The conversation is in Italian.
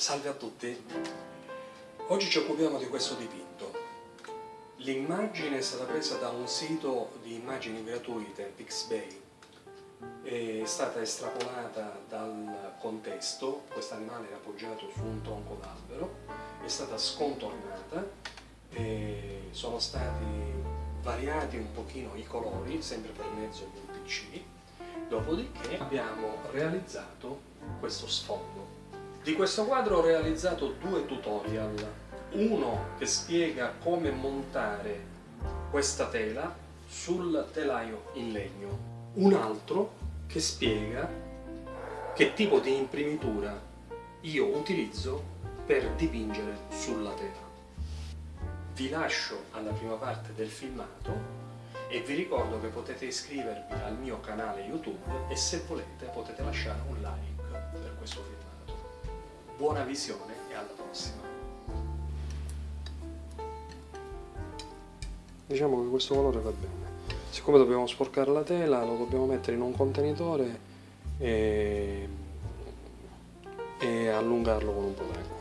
Salve a tutti! Oggi ci occupiamo di questo dipinto. L'immagine è stata presa da un sito di immagini gratuite, Pixbay. È stata estrapolata dal contesto, questo animale è appoggiato su un tronco d'albero, è stata scontornata, sono stati variati un pochino i colori, sempre per mezzo di un PC, dopodiché abbiamo realizzato questo sfondo. Di questo quadro ho realizzato due tutorial, uno che spiega come montare questa tela sul telaio in legno, un altro che spiega che tipo di imprimitura io utilizzo per dipingere sulla tela. Vi lascio alla prima parte del filmato e vi ricordo che potete iscrivervi al mio canale YouTube e se volete potete lasciare un like per questo filmato buona visione e alla prossima. Diciamo che questo colore va bene. Siccome dobbiamo sporcare la tela, lo dobbiamo mettere in un contenitore e, e allungarlo con un po' d'acqua.